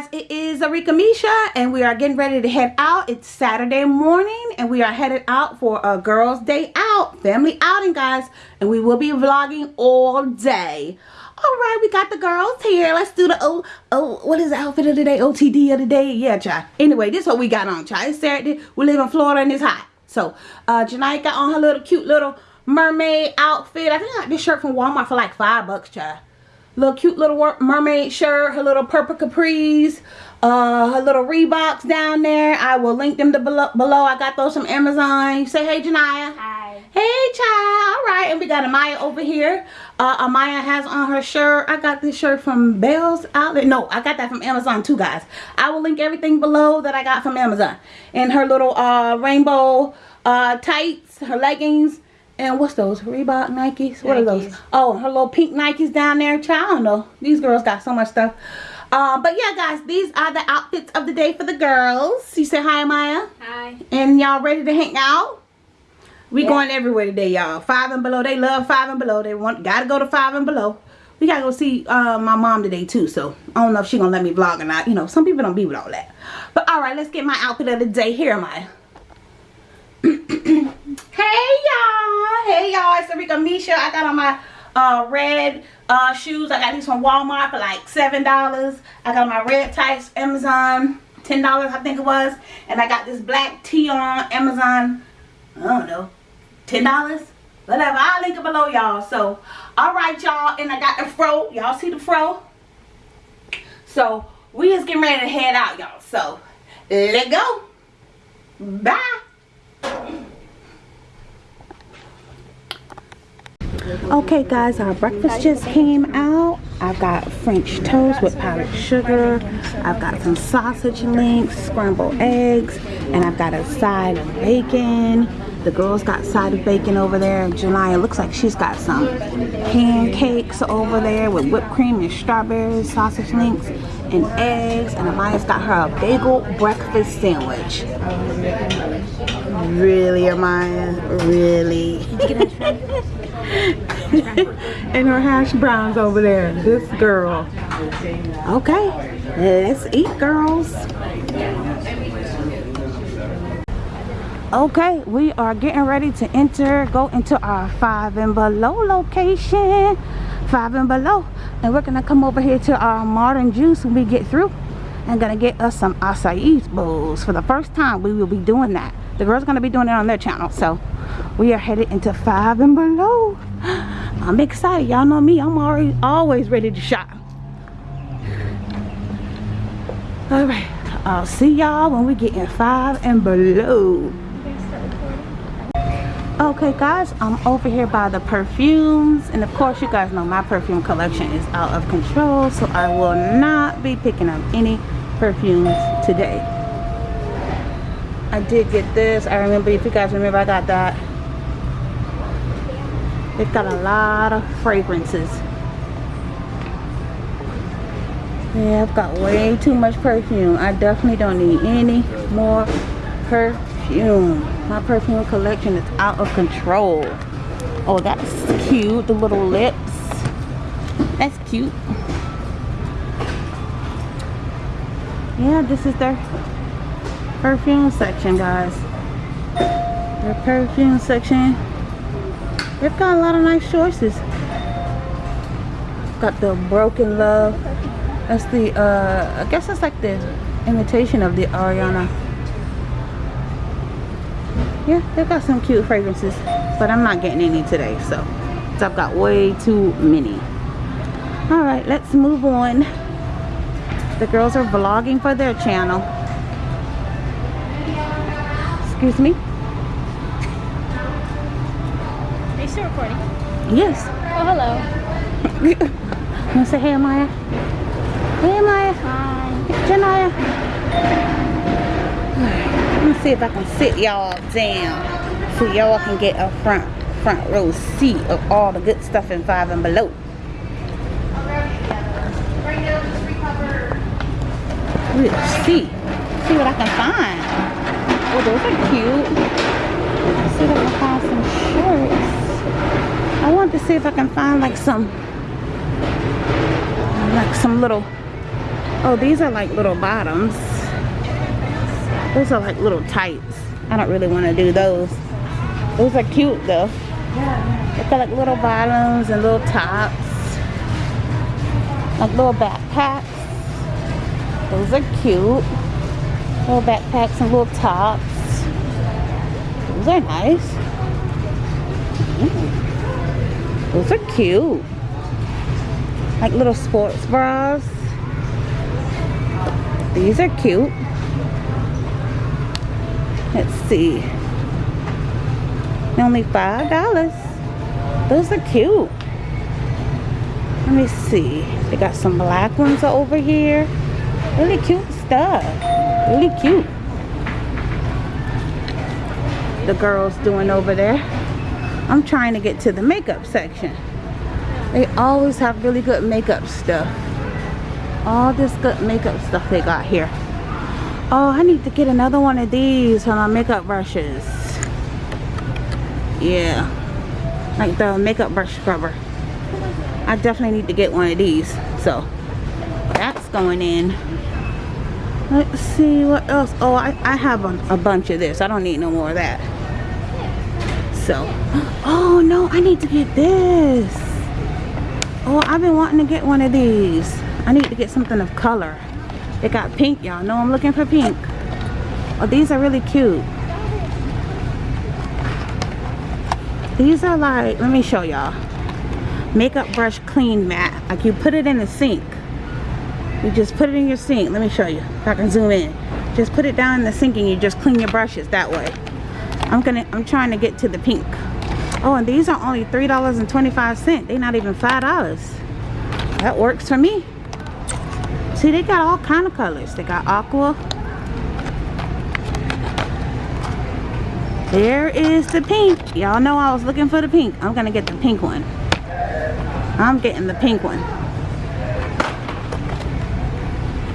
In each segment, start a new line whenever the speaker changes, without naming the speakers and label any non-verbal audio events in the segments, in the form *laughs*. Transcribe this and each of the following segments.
guys it is Erika Misha and we are getting ready to head out. It's Saturday morning and we are headed out for a girls day out family outing guys and we will be vlogging all day. All right we got the girls here. Let's do the oh oh what is the outfit of the day? Otd of the day? Yeah child anyway this is what we got on child it's saturday. We live in florida and it's hot. So uh Janai got on her little cute little mermaid outfit. I think i got this shirt from walmart for like five bucks child little cute little mermaid shirt, her little purple capris, uh, her little Reeboks down there. I will link them to below. below. I got those from Amazon. say hey, Janaya.
Hi.
Hey, child. All right, and we got Amaya over here. Uh, Amaya has on her shirt. I got this shirt from Bell's Outlet. No, I got that from Amazon too, guys. I will link everything below that I got from Amazon. And her little uh, rainbow uh, tights, her leggings, and what's those? Reebok Nikes? What Nikes. are those? Oh, her little pink Nikes down there. Child, I don't know. These girls got so much stuff. Uh, but yeah, guys, these are the outfits of the day for the girls. You say hi, Maya.
Hi.
And y'all ready to hang out? We yeah. going everywhere today, y'all. Five and below. They love five and below. They want gotta go to five and below. We gotta go see uh, my mom today too. So I don't know if she gonna let me vlog or not. You know, some people don't be with all that. But all right, let's get my outfit of the day. Here am *clears throat* I. hey y'all hey Misha I got on my uh, red uh, shoes. I got these from Walmart for like seven dollars. I got my red tights Amazon ten dollars I think it was. And I got this black tee on Amazon I don't know ten dollars? Whatever I'll link it below y'all. So all right y'all and I got the fro. Y'all see the fro? So we just getting ready to head out y'all. So let's go. Bye Okay guys, our breakfast just came out. I've got French toast with powdered sugar. I've got some sausage links, scrambled eggs, and I've got a side of bacon. The girls got side of bacon over there. July, looks like she's got some pancakes over there with whipped cream and strawberries, sausage links, and eggs. And Amaya's got her a bagel breakfast sandwich. Really, Amaya? Really? *laughs* *laughs* and her hash browns over there. This girl. Okay, let's eat, girls. Okay, we are getting ready to enter, go into our five and below location. Five and below. And we're gonna come over here to our modern juice when we get through. And gonna get us some acai bowls. For the first time, we will be doing that. The girls gonna be doing it on their channel. So we are headed into five and below. *gasps* I'm excited. Y'all know me. I'm already always ready to shop. All right. I'll see y'all when we get in five and below. Okay guys, I'm over here by the perfumes and of course you guys know my perfume collection is out of control so I will not be picking up any perfumes today. I did get this. I remember, if you guys remember, I got that it's got a lot of fragrances. Yeah, I've got way too much perfume. I definitely don't need any more perfume. My perfume collection is out of control. Oh, that's cute. The little lips. That's cute. Yeah, this is their perfume section, guys. Their perfume section They've got a lot of nice choices. Got the Broken Love. That's the, uh, I guess that's like the imitation of the Ariana. Yeah, they've got some cute fragrances. But I'm not getting any today, so. so I've got way too many. Alright, let's move on. The girls are vlogging for their channel. Excuse me.
Still recording?
Yes.
Oh, hello. *laughs*
want to say hey, Maya? Hey, Maya.
Hi.
Janaya. Let me see if I can sit y'all down so y'all can get a front front row seat of all the good stuff in five and below. Let's see. See what I can find. Oh, those are cute. Let's see if I can find some shorts. I want to see if I can find like some like some little Oh, these are like little bottoms. Those are like little tights. I don't really want to do those. Those are cute though. They got like little bottoms and little tops. Like little backpacks. Those are cute. Little backpacks and little tops. Those are nice. Mm. Those are cute. Like little sports bras. These are cute. Let's see. Only five dollars. Those are cute. Let me see. They got some black ones over here. Really cute stuff. Really cute. The girls doing over there. I'm trying to get to the makeup section. They always have really good makeup stuff. All this good makeup stuff they got here. Oh, I need to get another one of these for my makeup brushes. Yeah. Like the makeup brush scrubber. I definitely need to get one of these. So, that's going in. Let's see what else. Oh, I, I have a, a bunch of this. I don't need no more of that. So, oh no, I need to get this. Oh, I've been wanting to get one of these. I need to get something of color. They got pink, y'all know I'm looking for pink. Oh, these are really cute. These are like, let me show y'all. Makeup brush clean mat. Like you put it in the sink. You just put it in your sink. Let me show you. If I can zoom in. Just put it down in the sink and you just clean your brushes that way. I'm gonna I'm trying to get to the pink. Oh, and these are only $3.25. They're not even $5. That works for me. See, they got all kind of colors. They got aqua. There is the pink. Y'all know I was looking for the pink. I'm to get the pink one. I'm getting the pink one.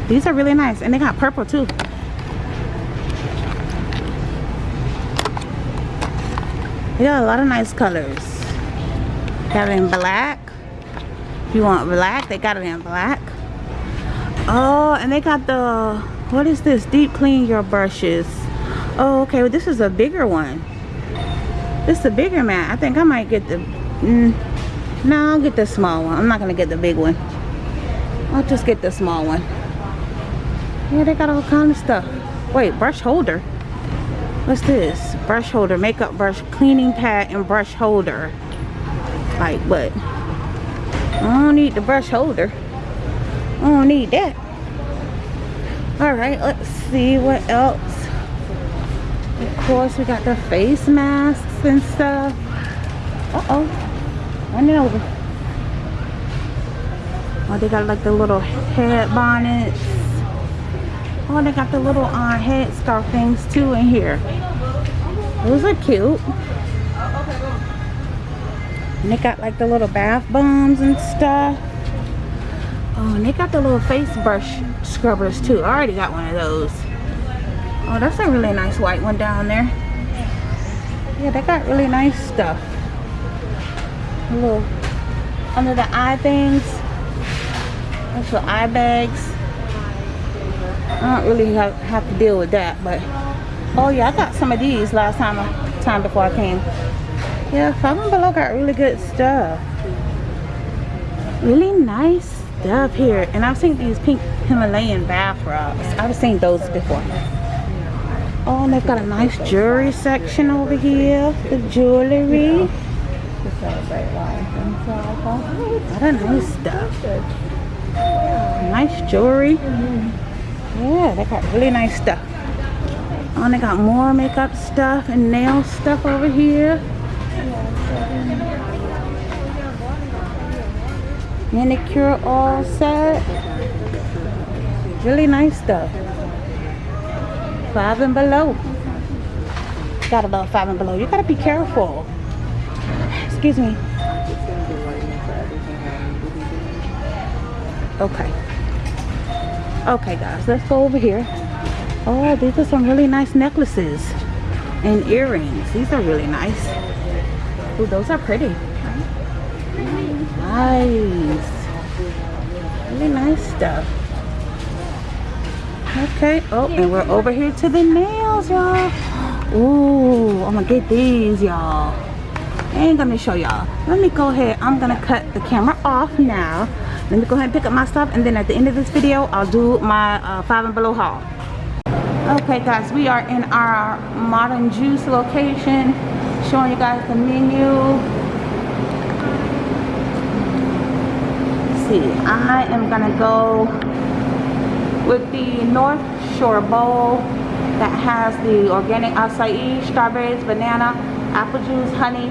These are really nice. And they got purple too. Got a lot of nice colors. Got it in black. If you want black, they got it in black. Oh, and they got the, what is this? Deep clean your brushes. Oh, okay. Well, this is a bigger one. This is a bigger mat. I think I might get the, mm, no, I'll get the small one. I'm not going to get the big one. I'll just get the small one. Yeah, they got all kind of stuff. Wait, brush holder. What's this? Brush holder, makeup brush, cleaning pad, and brush holder. Like what? I don't need the brush holder. I don't need that. Alright, let's see what else. Of course, we got the face masks and stuff. Uh-oh. Running over. Oh, they got like the little head bonnets. Oh, they got the little uh, head scarf things too in here. Those are cute. And they got like the little bath bombs and stuff. Oh, and they got the little face brush scrubbers too. I already got one of those. Oh, that's a really nice white one down there. Yeah, they got really nice stuff. A little under the eye things. That's for eye bags. I don't really have, have to deal with that, but oh yeah, I got some of these last time time before I came. Yeah, Five Below got really good stuff. Really nice stuff here. And I've seen these pink Himalayan bath rugs. I've seen those before. Oh, and they've got a nice jewelry section over here. The jewelry. What a nice stuff. Nice jewelry. Yeah, they got really nice stuff. And they got more makeup stuff and nail stuff over here. manicure all set. Really nice stuff. Five and below. Gotta love five and below. You gotta be careful. Excuse me. Okay. Okay guys let's go over here oh these are some really nice necklaces and earrings these are really nice Ooh, those are pretty nice. Really nice stuff. Okay. Oh, and we're over here to the nails, y'all. Ooh, I'm gonna get these, y'all. Ain't gonna show y'all. Let me go ahead. I'm gonna cut the camera off now. Let me go ahead and pick up my stuff, and then at the end of this video, I'll do my uh, five and below haul. Okay, guys, we are in our Modern Juice location, showing you guys the menu. Let's see, I am gonna go with the North Shore Bowl that has the organic acai, strawberries, banana, apple juice, honey,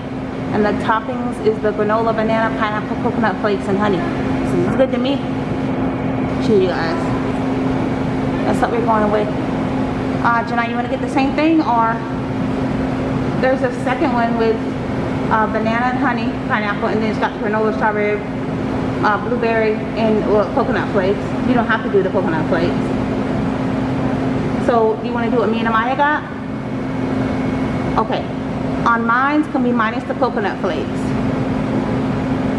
and the toppings is the granola, banana, pineapple, coconut flakes, and honey. Seems good to me. Cheers, you guys. That's what we're going with. Uh, Janai, you want to get the same thing or there's a second one with uh, banana and honey, pineapple, and then it's got the granola, strawberry, uh, blueberry, and well, coconut flakes. You don't have to do the coconut flakes. So, do you want to do what me and Amaya got? Okay. On mine's can be minus the coconut flakes.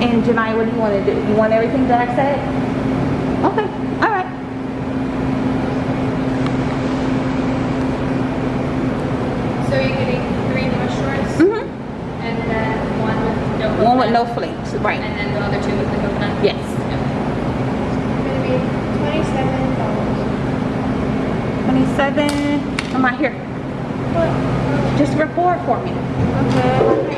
And Janai, what do you want to do? You want everything that I said? Okay. All right.
So you're getting three North Shores
Mm-hmm.
and then one with no coconut.
One with no flakes. Right.
And then the other two with the coconut?
Yes.
Gonna be twenty-seven dollars.
27. Come on here. Just record for me. Okay.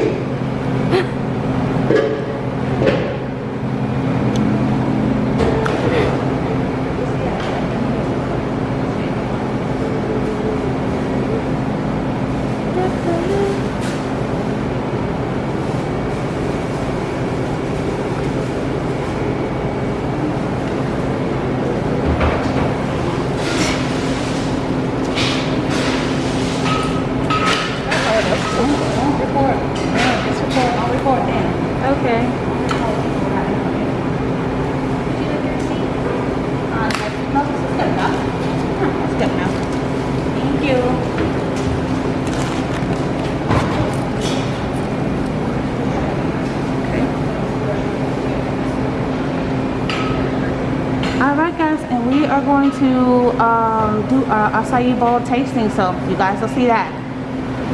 Don't record. Yeah, just record. I'll record then.
Okay.
Uh, no, this is good enough. Hmm, That's good enough. Thank you. Okay. Alright guys, and we are going to um, do our acai bowl tasting, so you guys will see that.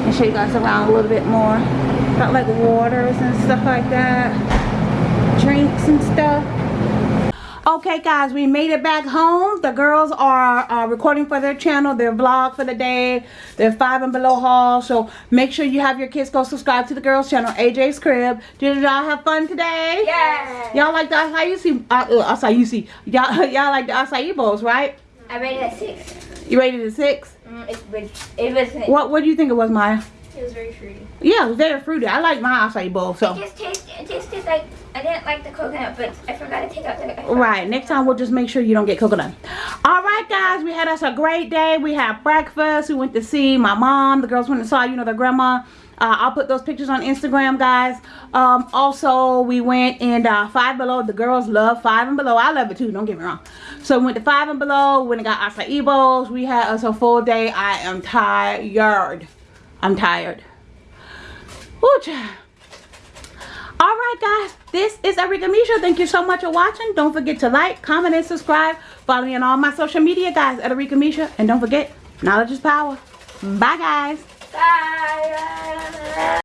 And show you guys around a little bit more. Got like waters and stuff like that. Drinks and stuff. Okay guys, we made it back home. The girls are uh, recording for their channel, their vlog for the day, their five and below haul. So make sure you have your kids go subscribe to the girls channel, AJ's Crib. Did y'all have fun today?
Yes.
Y'all like the acai, uh, uh, acai, y'all *laughs* y'all like the acai bowls, right?
I rated it six.
You rated it six?
Mm, it, was- it was.
What what do you think it was, Maya?
It was very fruity.
Yeah, it was very fruity. I like my acai bowl, so.
It just tasted. It tasted like I didn't like the coconut, but I forgot to take out the.
Right. Next time we'll just make sure you don't get coconut. All right, guys. We had us a great day. We had breakfast. We went to see my mom. The girls went and saw, you know, their grandma. Uh, I'll put those pictures on Instagram, guys. Um, also, we went and uh, Five Below. The girls love Five and Below. I love it too. Don't get me wrong. So we went to Five and Below. Went and got acai bowls. We had us a full day. I am tired. I'm tired. Child. All right, guys. This is Erika Misha. Thank you so much for watching. Don't forget to like, comment, and subscribe. Follow me on all my social media, guys, at Erika Misha. And don't forget, knowledge is power. Bye, guys.
Bye.